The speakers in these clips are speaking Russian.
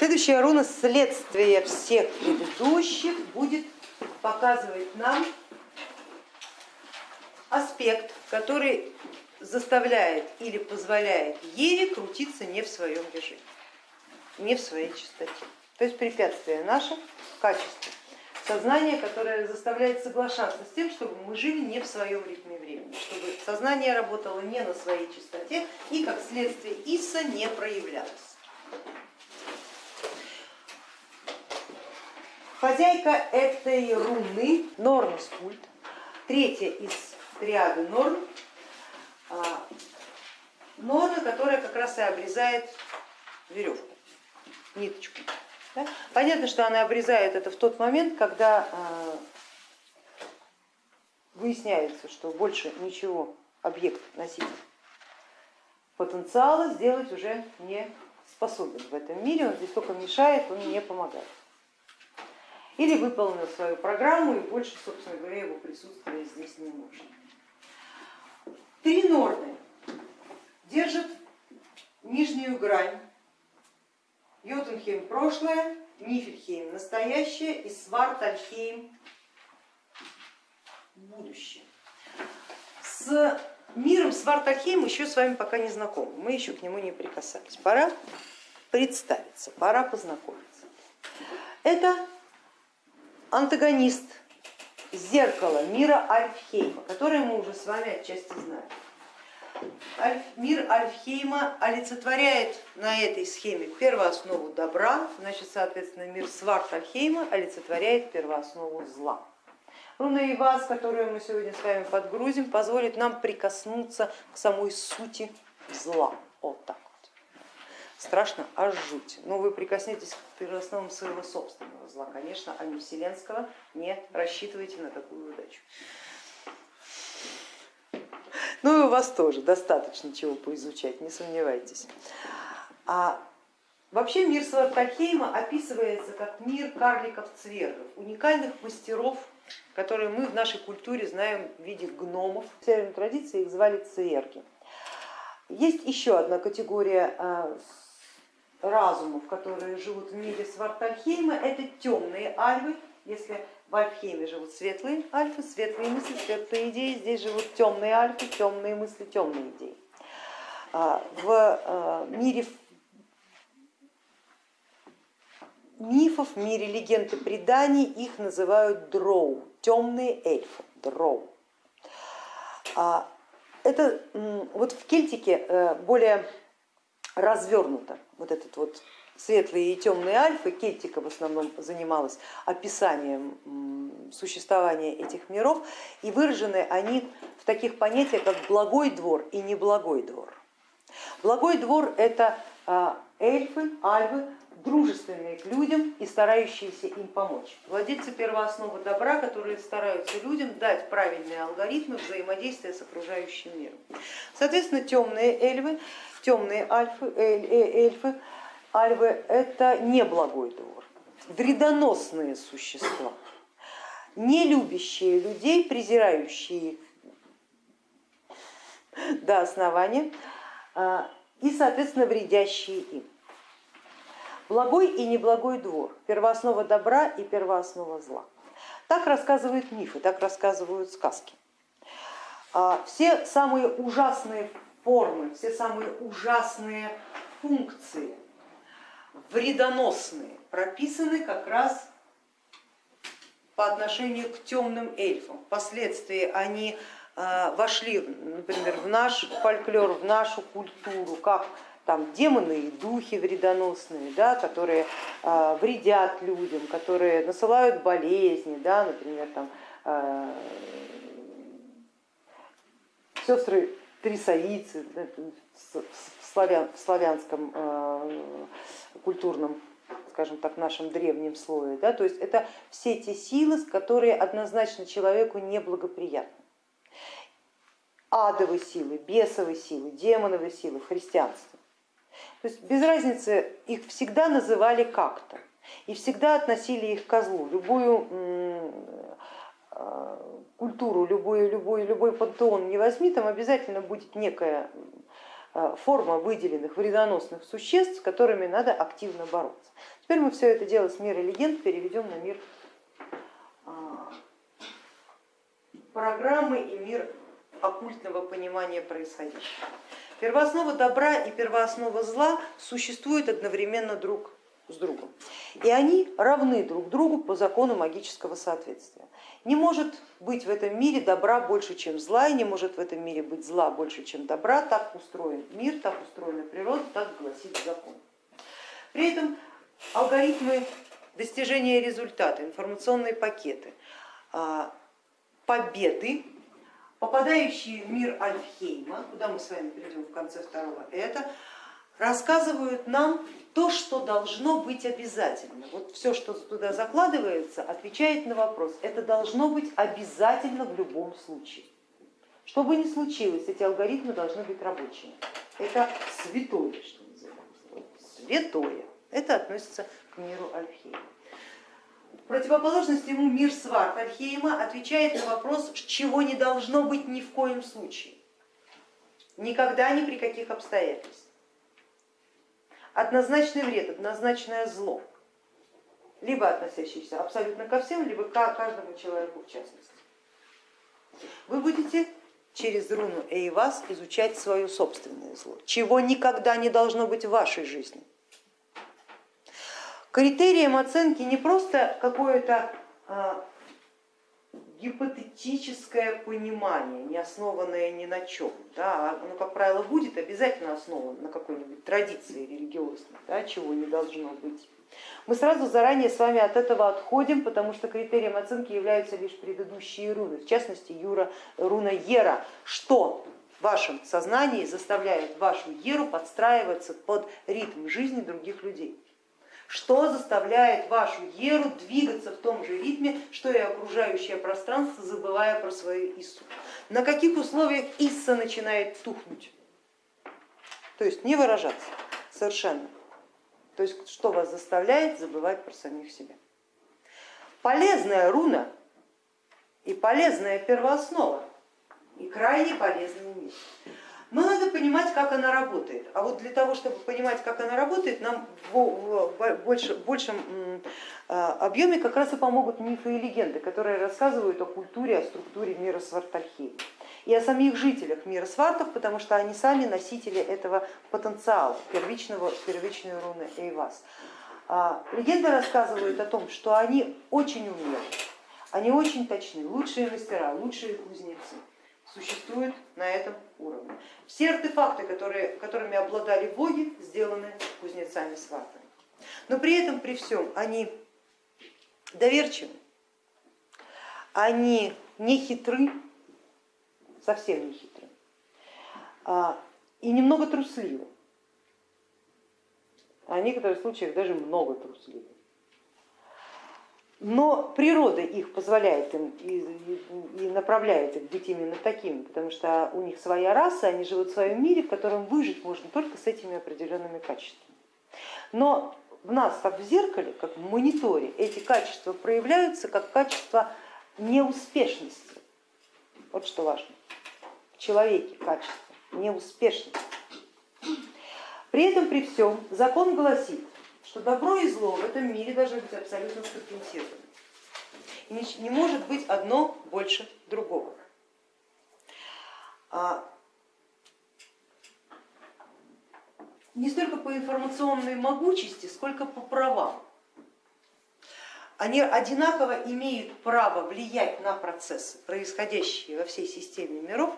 Следующая руна следствие всех предыдущих будет показывать нам аспект, который заставляет или позволяет Еве крутиться не в своем режиме, не в своей чистоте. То есть препятствие наше качество сознание, которое заставляет соглашаться с тем, чтобы мы жили не в своем ритме времени, чтобы сознание работало не на своей чистоте и как следствие Исса не проявлялось. Хозяйка этой руны Норн Скульт, третья из триады Норн, а, Норна, которая как раз и обрезает веревку, ниточку. Да? Понятно, что она обрезает это в тот момент, когда а, выясняется, что больше ничего объект носитель потенциала сделать уже не способен в этом мире, он здесь только мешает, он не помогает. Или выполнил свою программу и больше, собственно говоря, его присутствие здесь не нужно. Три норны держат нижнюю грань Йотунхейм прошлое, Нифельхейм настоящее и Свартальхейм будущее. С миром Свартальхейм еще с вами пока не знакомы, мы еще к нему не прикасались. Пора представиться, пора познакомиться. Это антагонист зеркала мира Альфхейма, которое мы уже с вами отчасти знаем мир Альфхейма олицетворяет на этой схеме первооснову добра, значит, соответственно, мир Сварт Альфхейма олицетворяет первооснову зла. Руна Ивас, которую мы сегодня с вами подгрузим, позволит нам прикоснуться к самой сути зла. Вот так. Страшно, аж жуть. Но вы прикоснетесь к первоосновам своего собственного зла, конечно, а не вселенского. Не рассчитывайте на такую удачу. Ну и у вас тоже достаточно чего поизучать, не сомневайтесь. А вообще мир Свартальхейма описывается как мир карликов-цвергов, уникальных мастеров, которые мы в нашей культуре знаем в виде гномов. В северной традиции их звали цверги. Есть еще одна категория а, разумов, которые живут в мире Свартальхейма, это темные альвы. Если в Альфхейме живут светлые альфы, светлые мысли, светлые идеи, здесь живут темные альфы, темные мысли, темные идеи. А, в а, мире мифов, в мире легенд и преданий их называют дроу, темные эльфы, дроу. А, это вот в Кельтике э, более развернуто вот этот вот светлые и темные альфы, Кельтика в основном занималась описанием существования этих миров, и выражены они в таких понятиях, как благой двор и неблагой двор. Благой двор это а, эльфы, альвы, дружественные к людям и старающиеся им помочь. Владельцы первоосновы добра, которые стараются людям дать правильные алгоритмы взаимодействия с окружающим миром. Соответственно, темные эльфы, темные альфы, эль, э, эльфы альвы это не благой двор, вредоносные существа, не любящие людей, презирающие их до основания а, и, соответственно, вредящие им. Благой и неблагой двор, первооснова добра и первооснова зла. Так рассказывают мифы, так рассказывают сказки. А, все самые ужасные формы, все самые ужасные функции вредоносные прописаны как раз по отношению к темным эльфам. Впоследствии они э, вошли, например, в наш фольклор, в нашу культуру, как там демоны и духи вредоносные, да, которые э, вредят людям, которые насылают болезни, да, например, там, э, сестры трисаицы в, славян, в славянском культурном, скажем так, нашем древнем слое. Да? То есть это все те силы, которые однозначно человеку неблагоприятны. Адовые силы, бесовые силы, демоновые силы в христианстве. То есть без разницы, их всегда называли как-то и всегда относили их к козлу. Любую а, культуру, любой, любой, любой пантеон не возьми, там обязательно будет некая э, форма выделенных вредоносных существ, с которыми надо активно бороться. Теперь мы все это дело с мира легенд переведем на мир а, программы и мир оккультного понимания происходящего. Первооснова добра и первооснова зла существуют одновременно друг с другом. И они равны друг другу по закону магического соответствия. Не может быть в этом мире добра больше, чем зла, и не может в этом мире быть зла больше, чем добра. Так устроен мир, так устроена природа, так гласит закон. При этом алгоритмы достижения результата, информационные пакеты, а, победы, попадающие в мир Альфхейма, куда мы с вами перейдем в конце второго, это рассказывают нам то, что должно быть обязательно. Вот все, что туда закладывается, отвечает на вопрос, это должно быть обязательно в любом случае. Что бы ни случилось, эти алгоритмы должны быть рабочими. Это святое, что называется. Святое. Это относится к миру Альфхейма. Противоположность ему мир Сварт Альхейма отвечает на вопрос, чего не должно быть ни в коем случае. Никогда, ни при каких обстоятельствах. Однозначный вред, однозначное зло, либо относящийся абсолютно ко всем, либо к каждому человеку в частности. Вы будете через руну Эйвас изучать свое собственное зло, чего никогда не должно быть в вашей жизни. Критерием оценки не просто какое-то а, гипотетическое понимание, не основанное ни на чем. Да, оно, как правило, будет обязательно основано на какой-нибудь традиции религиозной, да, чего не должно быть. Мы сразу заранее с вами от этого отходим, потому что критерием оценки являются лишь предыдущие руны, в частности юра, руна Ера, что в вашем сознании заставляет вашу Еру подстраиваться под ритм жизни других людей что заставляет вашу еру двигаться в том же ритме, что и окружающее пространство, забывая про свою Иссу. На каких условиях Исса начинает тухнуть? То есть не выражаться совершенно. То есть что вас заставляет забывать про самих себя. Полезная руна и полезная первооснова и крайне полезный мир. Но надо понимать, как она работает. А вот для того, чтобы понимать, как она работает, нам в больше, большем а, объеме как раз и помогут мифы и легенды, которые рассказывают о культуре, о структуре мира Свартальхейма и о самих жителях мира свартов, потому что они сами носители этого потенциала первичного, первичной руны Эйвас. А, легенды рассказывают о том, что они очень умелы, они очень точны, лучшие мастера, лучшие кузнецы существуют на этом уровне. Все артефакты, которые, которыми обладали боги, сделаны кузнецами сватами. Но при этом, при всем, они доверчивы, они не хитры, совсем не хитры, а, и немного трусливы, а в некоторых случаях даже много трусливы но природа их позволяет им и, направляет их быть именно такими, потому что у них своя раса, они живут в своем мире, в котором выжить можно только с этими определенными качествами. Но в нас, как в зеркале, как в мониторе, эти качества проявляются как качество неуспешности. Вот что важно. В человеке качество неуспешности. При этом, при всем, закон гласит, что добро и зло в этом мире должны быть абсолютно скомпенсированы. И не, может быть одно больше другого. А не столько по информационной могучести, сколько по правам. Они одинаково имеют право влиять на процессы, происходящие во всей системе миров,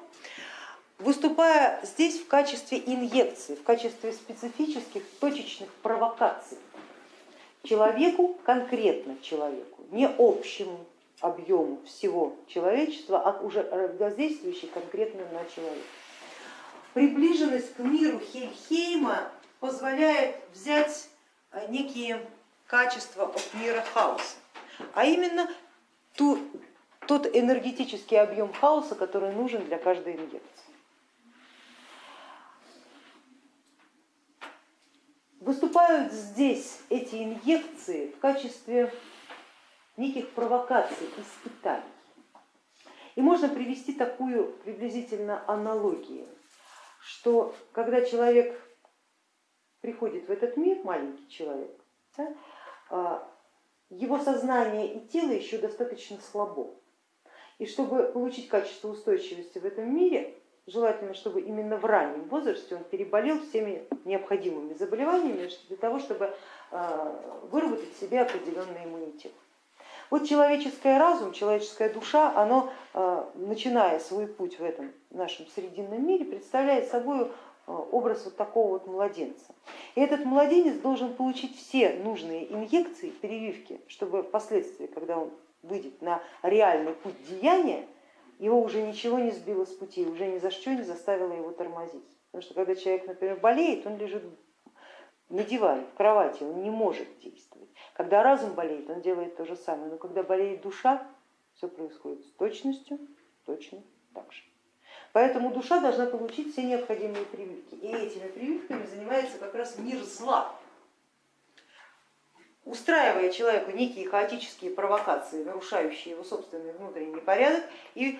выступая здесь в качестве инъекции, в качестве специфических точечных провокаций человеку, конкретно человеку, не общему объему всего человечества, а уже воздействующий конкретно на человека. Приближенность к миру Хельхейма позволяет взять э, некие качества от мира хаоса, а именно ту, тот энергетический объем хаоса, который нужен для каждой инъекции. Выступают здесь эти инъекции в качестве неких провокаций, испытаний. И можно привести такую приблизительно аналогию, что когда человек приходит в этот мир, маленький человек, да, а, его сознание и тело еще достаточно слабо. И чтобы получить качество устойчивости в этом мире, желательно, чтобы именно в раннем возрасте он переболел всеми необходимыми заболеваниями для того, чтобы а, выработать себе определенный иммунитет. Вот человеческий разум, человеческая душа, оно, а, начиная свой путь в этом нашем срединном мире, представляет собой а, образ вот такого вот младенца. И этот младенец должен получить все нужные инъекции, прививки, чтобы впоследствии, когда он выйдет на реальный путь деяния, его уже ничего не сбило с пути, уже ни за что не заставило его тормозить. Потому что когда человек, например, болеет, он лежит на диване, в кровати, он не может действовать. Когда разум болеет, он делает то же самое, но когда болеет душа, все происходит с точностью точно так же. Поэтому душа должна получить все необходимые прививки. И этими прививками занимается как раз мир зла, устраивая человеку некие хаотические провокации, нарушающие его собственный внутренний порядок и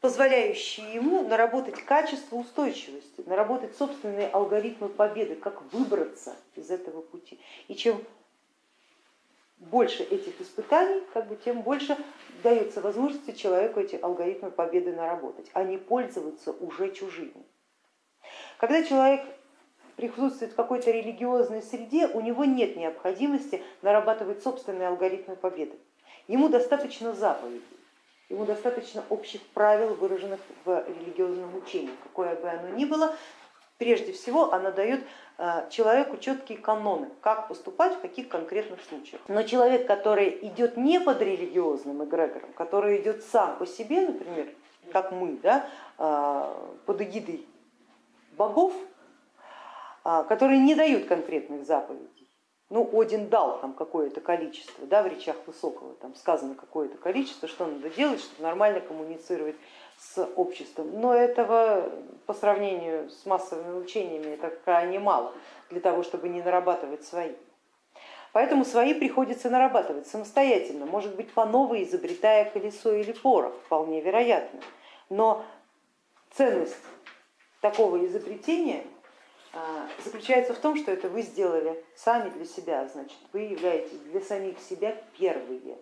позволяющие ему наработать качество устойчивости, наработать собственные алгоритмы победы, как выбраться из этого пути. И чем больше этих испытаний, как бы, тем больше дается возможности человеку эти алгоритмы победы наработать, а не пользоваться уже чужими. Когда человек присутствует в какой-то религиозной среде, у него нет необходимости нарабатывать собственные алгоритмы победы. Ему достаточно заповедей. Ему достаточно общих правил, выраженных в религиозном учении, какое бы оно ни было. Прежде всего, оно дает э, человеку четкие каноны, как поступать в каких конкретных случаях. Но человек, который идет не под религиозным эгрегором, который идет сам по себе, например, как мы, да, э, под эгидой богов, э, которые не дают конкретных заповедей, ну, Один дал там какое-то количество, да, в речах Высокого там сказано какое-то количество, что надо делать, чтобы нормально коммуницировать с обществом. Но этого по сравнению с массовыми учениями это крайне мало для того, чтобы не нарабатывать свои. Поэтому свои приходится нарабатывать самостоятельно, может быть по новой изобретая колесо или порох, вполне вероятно. Но ценность такого изобретения заключается в том, что это вы сделали сами для себя, значит, вы являетесь для самих себя первые,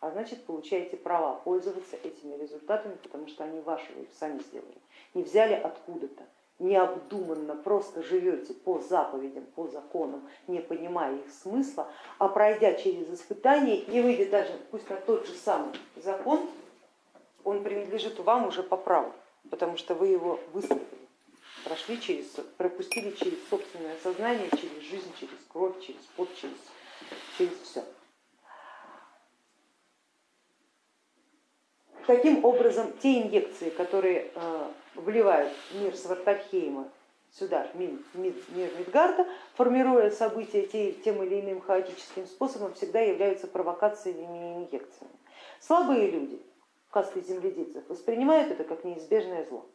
а значит получаете права пользоваться этими результатами, потому что они ваши, вы их сами сделали, не взяли откуда-то, необдуманно просто живете по заповедям, по законам, не понимая их смысла, а пройдя через испытания и выйдя даже пусть на тот же самый закон, он принадлежит вам уже по праву, потому что вы его выстроили прошли через, пропустили через собственное сознание, через жизнь, через кровь, через пот, через, через все. Таким образом, те инъекции, которые э, вливают мир Свартальхейма сюда, мир, мир, Мидгарда, формируя события тем или иным хаотическим способом, всегда являются провокациями и инъекциями. Слабые люди, касты земледельцев, воспринимают это как неизбежное зло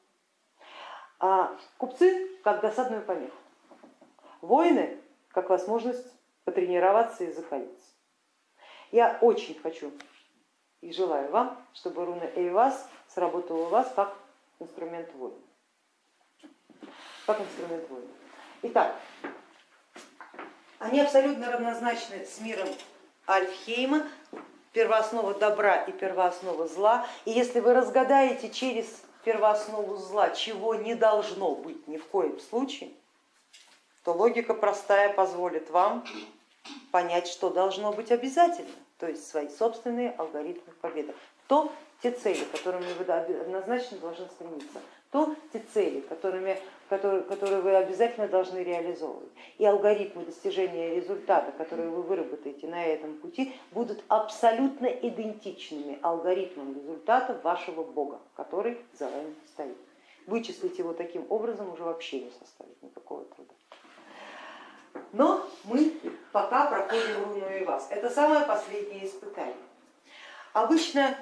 а купцы как досадную помеху, воины как возможность потренироваться и закалиться. Я очень хочу и желаю вам, чтобы руна Эйвас сработала у вас как инструмент воина. Как инструмент воина. Итак, они абсолютно равнозначны с миром Альфхейма, первооснова добра и первооснова зла. И если вы разгадаете через первооснову зла, чего не должно быть ни в коем случае, то логика простая позволит вам понять, что должно быть обязательно, то есть свои собственные алгоритмы победы. То те цели, которыми вы однозначно должны стремиться, то те цели, которыми, которые, которые вы обязательно должны реализовывать. И алгоритмы достижения результата, которые вы выработаете на этом пути, будут абсолютно идентичными алгоритмам результата вашего Бога, который за вами стоит. Вычислить его таким образом уже вообще не составит никакого труда. Но мы пока проходим и вас. Это самое последнее испытание. Обычно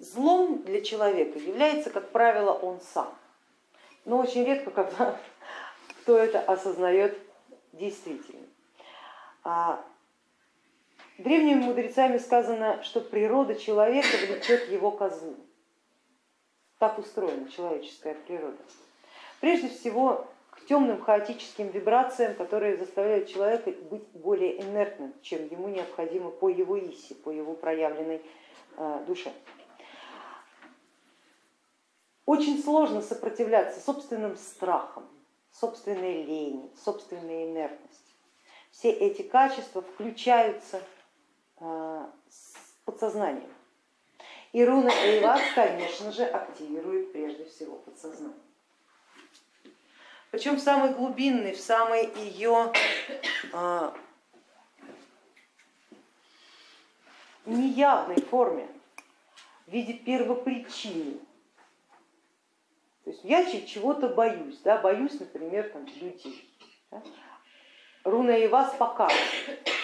Злом для человека является, как правило, он сам. Но очень редко, когда кто это осознает действительно. А древними мудрецами сказано, что природа человека влечет его козлу. Так устроена человеческая природа. Прежде всего к темным хаотическим вибрациям, которые заставляют человека быть более инертным, чем ему необходимо по его иси, по его проявленной э, душе. Очень сложно сопротивляться собственным страхам, собственной лени, собственной инертности. Все эти качества включаются э, с подсознанием. И руна Эйвас, конечно же, активирует прежде всего подсознание. Причем в самой глубинной, в самой ее э, неявной форме, в виде первопричины то есть я чего-то боюсь, да, боюсь, например, там, людей. Да? Руна и вас покажет,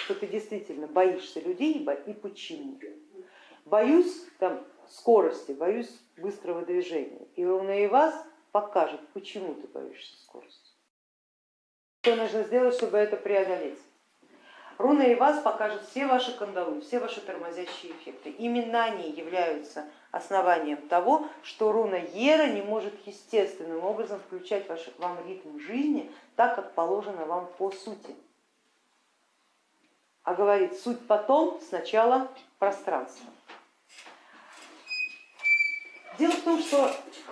что ты действительно боишься людей и почему. Боюсь там, скорости, боюсь быстрого движения. И руна и вас покажет, почему ты боишься скорости. Что нужно сделать, чтобы это преодолеть? Руна и вас покажет все ваши кандалы, все ваши тормозящие эффекты. Именно они являются основанием того, что руна Ера не может естественным образом включать ваш, вам ритм жизни так, как положено вам по сути. А говорит, суть потом, сначала пространство. Дело в том, что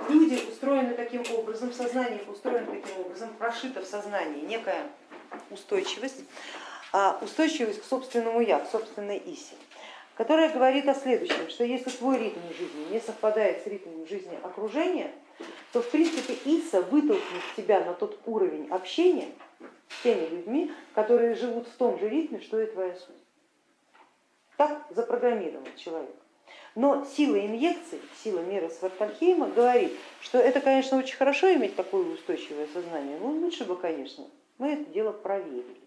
люди устроены таким образом, сознание устроено таким образом, прошито в сознании некая устойчивость, а устойчивость к собственному я, к собственной исе, которая говорит о следующем, что если твой ритм жизни не совпадает с ритмом жизни окружения, то в принципе иса вытолкнет тебя на тот уровень общения с теми людьми, которые живут в том же ритме, что и твоя суть. Так запрограммирован человек. Но сила инъекций, сила мира Свартальхейма говорит, что это, конечно, очень хорошо иметь такое устойчивое сознание, но лучше бы, конечно, мы это дело проверили.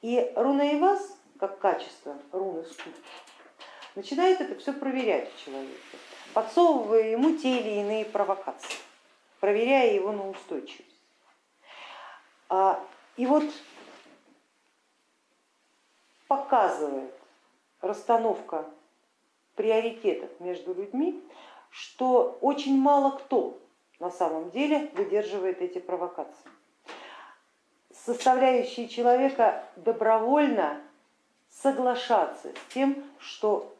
И руна Ивас, как качество руны скуп, начинает это все проверять в подсовывая ему те или иные провокации, проверяя его на устойчивость. А, и вот показывает расстановка приоритетов между людьми, что очень мало кто на самом деле выдерживает эти провокации составляющие человека добровольно соглашаться с тем, что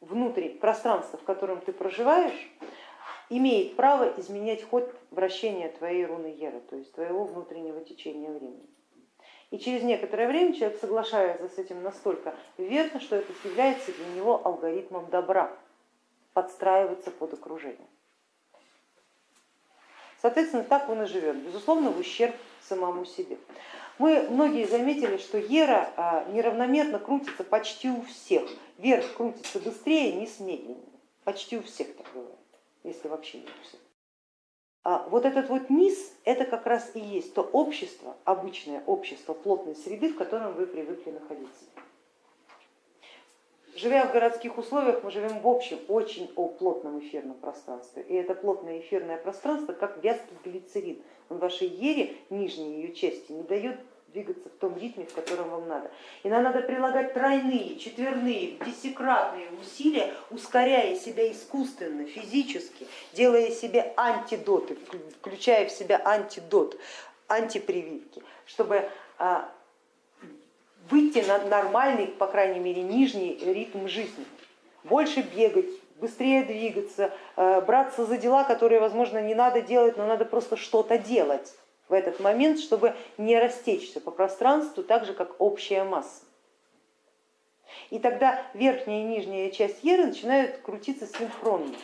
внутри пространства, в котором ты проживаешь, имеет право изменять ход вращения твоей руны Ера, то есть твоего внутреннего течения времени. И через некоторое время человек соглашается с этим настолько верно, что это является для него алгоритмом добра, подстраиваться под окружение. Соответственно, так он и живет, безусловно, в ущерб самому себе. Мы многие заметили, что Ера а, неравномерно крутится почти у всех. Вверх крутится быстрее, низ медленнее. Почти у всех так бывает, если вообще не у всех. А вот этот вот низ, это как раз и есть то общество, обычное общество плотной среды, в котором вы привыкли находиться. Живя в городских условиях, мы живем в общем очень о плотном эфирном пространстве. И это плотное эфирное пространство, как вязкий глицерин. Он вашей ере, нижней ее части, не дает двигаться в том ритме, в котором вам надо. И нам надо прилагать тройные, четверные, десятикратные усилия, ускоряя себя искусственно, физически, делая себе антидоты, включая в себя антидот, антипрививки, чтобы а, выйти на нормальный, по крайней мере, нижний ритм жизни, больше бегать, быстрее двигаться, э, браться за дела, которые, возможно, не надо делать, но надо просто что-то делать в этот момент, чтобы не растечься по пространству так же, как общая масса. И тогда верхняя и нижняя часть еры начинают крутиться синхронно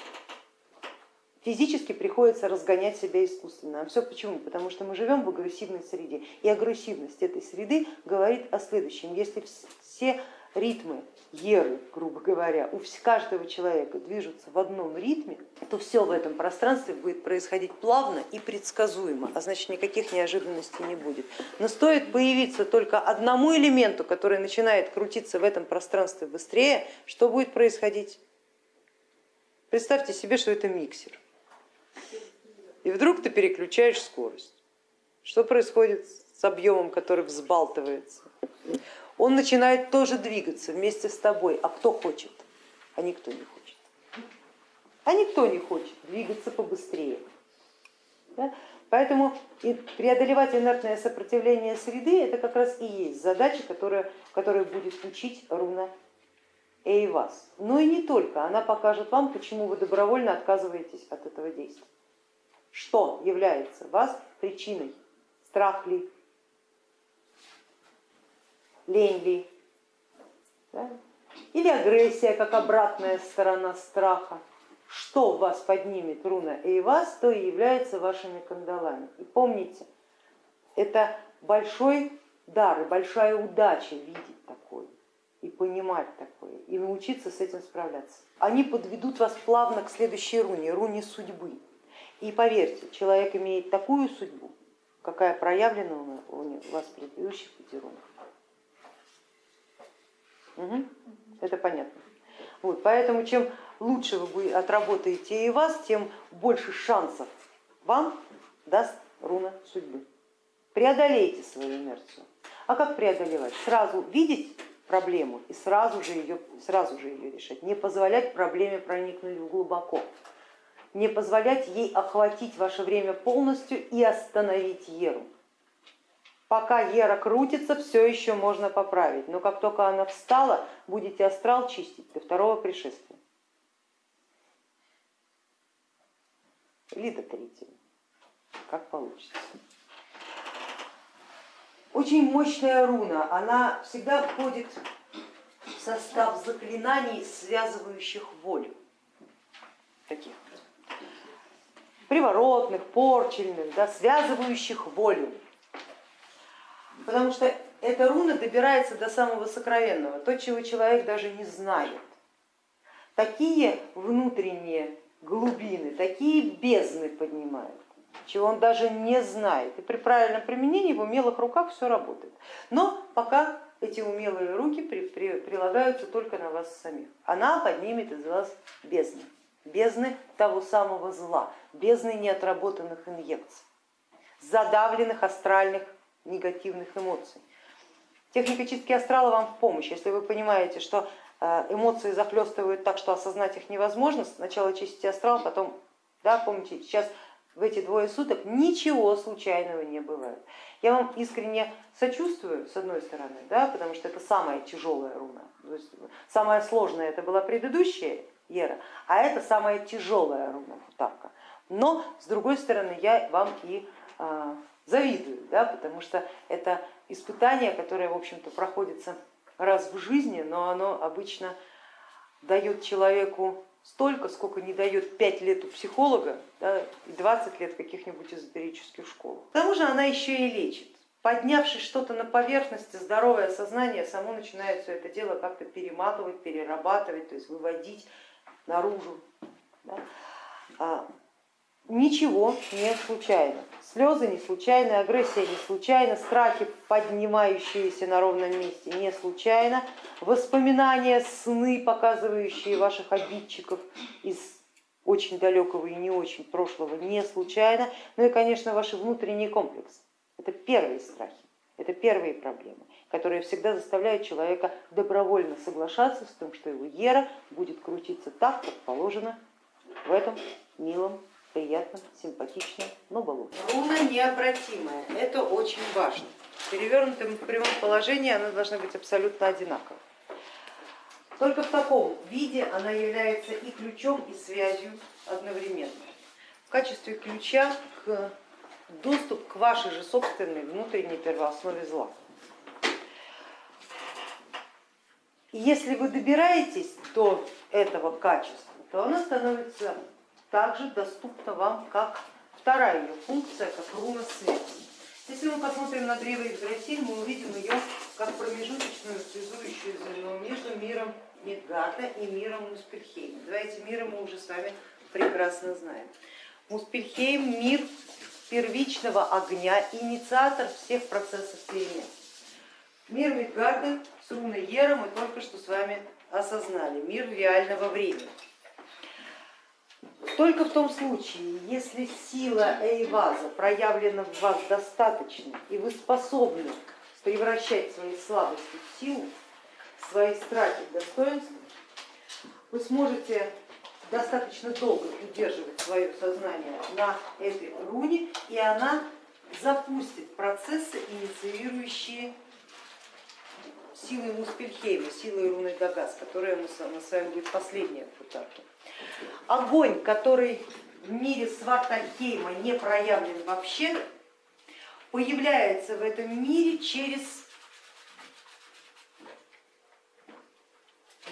физически приходится разгонять себя искусственно. А все почему? Потому что мы живем в агрессивной среде. И агрессивность этой среды говорит о следующем. Если все ритмы еры, грубо говоря, у каждого человека движутся в одном ритме, то все в этом пространстве будет происходить плавно и предсказуемо, а значит никаких неожиданностей не будет. Но стоит появиться только одному элементу, который начинает крутиться в этом пространстве быстрее, что будет происходить? Представьте себе, что это миксер и вдруг ты переключаешь скорость. Что происходит с объемом, который взбалтывается? Он начинает тоже двигаться вместе с тобой, а кто хочет? А никто не хочет. а никто не хочет двигаться побыстрее. Да? Поэтому преодолевать инертное сопротивление среды это как раз и есть задача, которая, которая будет учить руна Эйвас. Но и не только, она покажет вам, почему вы добровольно отказываетесь от этого действия. Что является вас причиной? Страх ли? Лень ли? Да? Или агрессия, как обратная сторона страха? что вас поднимет руна и вас, то и является вашими кандалами. И помните, это большой дар и большая удача видеть такое и понимать такое, и научиться с этим справляться. Они подведут вас плавно к следующей руне, руне судьбы. И поверьте, человек имеет такую судьбу, какая проявлена у вас в предыдущих пяти рунах. Угу. Это понятно. Вот, поэтому чем лучше вы отработаете и вас, тем больше шансов вам даст руна судьбы. Преодолейте свою инерцию. А как преодолевать? Сразу видеть проблему и сразу же ее, сразу же ее решать. Не позволять проблеме проникнуть глубоко. Не позволять ей охватить ваше время полностью и остановить Еру. Пока Ера крутится, все еще можно поправить, но как только она встала, будете астрал чистить до второго пришествия. Или до третьего, как получится. Очень мощная руна, она всегда входит в состав заклинаний, связывающих волю. Таких приворотных, порчельных, да, связывающих волю потому что эта руна добирается до самого сокровенного, то, чего человек даже не знает. Такие внутренние глубины, такие бездны поднимают, чего он даже не знает. И при правильном применении в умелых руках все работает. Но пока эти умелые руки при, при, прилагаются только на вас самих. Она поднимет из вас бездны, бездны того самого зла, бездны неотработанных инъекций, задавленных астральных негативных эмоций. Техника чистки астрала вам в помощь. Если вы понимаете, что э, эмоции захлестывают так, что осознать их невозможно, сначала чистите астрал, потом, да, помните, сейчас в эти двое суток ничего случайного не бывает. Я вам искренне сочувствую, с одной стороны, да, потому что это самая тяжелая руна. То есть самая сложная это была предыдущая Ера, а это самая тяжелая руна Футавка. Но с другой стороны я вам и а, завидую, да, потому что это испытание, которое, в общем-то, проходится раз в жизни, но оно обычно дает человеку столько, сколько не дает 5 лет у психолога да, и 20 лет каких-нибудь эзотерических школ. К тому же она еще и лечит. Поднявшись что-то на поверхности, здоровое сознание само начинает все это дело как-то перематывать, перерабатывать, то есть выводить наружу. Да. Ничего не случайно. Слезы не случайны, агрессия не случайна, страхи, поднимающиеся на ровном месте, не случайно, воспоминания, сны, показывающие ваших обидчиков из очень далекого и не очень прошлого, не случайно, ну и, конечно, ваши внутренние комплексы. Это первые страхи, это первые проблемы, которые всегда заставляют человека добровольно соглашаться с тем, что его ера будет крутиться так, как положено в этом милом приятным, симпатичным, но балу. Руна необратимая, это очень важно. В перевернутом в прямом положении она должна быть абсолютно одинаковой. Только в таком виде она является и ключом, и связью одновременно. В качестве ключа к доступ к вашей же собственной внутренней первооснове зла. И если вы добираетесь до этого качества, то оно становится также доступна вам как вторая ее функция, как руна связи. Если мы посмотрим на древо Игдрасиль, мы увидим ее как промежуточную связующую звено между миром Мидгарда и миром Муспельхейма. Два эти мира мы уже с вами прекрасно знаем. Муспельхейм мир первичного огня, инициатор всех процессов перемен. Мир Мидгарда с руной Ера мы только что с вами осознали, мир реального времени. Только в том случае, если сила Эйваза проявлена в вас достаточно, и вы способны превращать свои слабости в силу, свои страхи в достоинство, вы сможете достаточно долго удерживать свое сознание на этой руне, и она запустит процессы, инициирующие силой Муспельхейма, силой руны Дагас, которая мы с вами будет последняя в Футарке. Огонь, который в мире Свартальхейма не проявлен вообще, появляется в этом мире через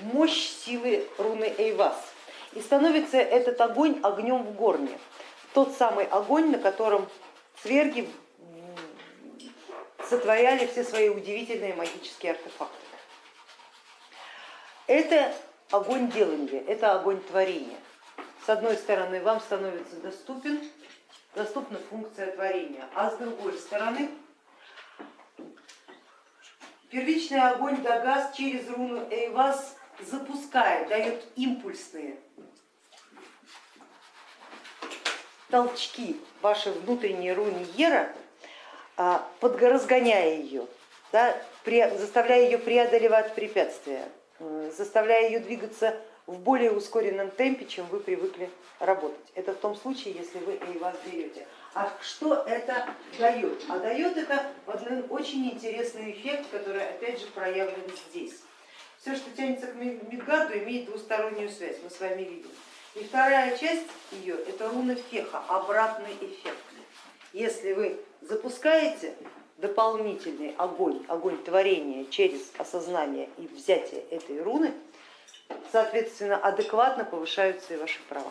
мощь силы руны Эйвас. И становится этот огонь огнем в горне. Тот самый огонь, на котором цверги сотворяли все свои удивительные магические артефакты. Это огонь делания, это огонь творения. С одной стороны, вам становится доступен, доступна функция творения, а с другой стороны, первичный огонь Дагас через руну Эйвас запускает, дает импульсные толчки вашей внутренней руне Ера, подразгоняя ее, да, заставляя ее преодолевать препятствия, заставляя ее двигаться в более ускоренном темпе, чем вы привыкли работать. Это в том случае, если вы вас берете. А что это дает? А дает это один очень интересный эффект, который опять же проявлен здесь. Все, что тянется к Мидгарду, имеет двустороннюю связь, мы с вами видим. И вторая часть ее это руна Феха, обратный эффект. Если вы запускаете дополнительный огонь, огонь творения через осознание и взятие этой руны, соответственно, адекватно повышаются и ваши права.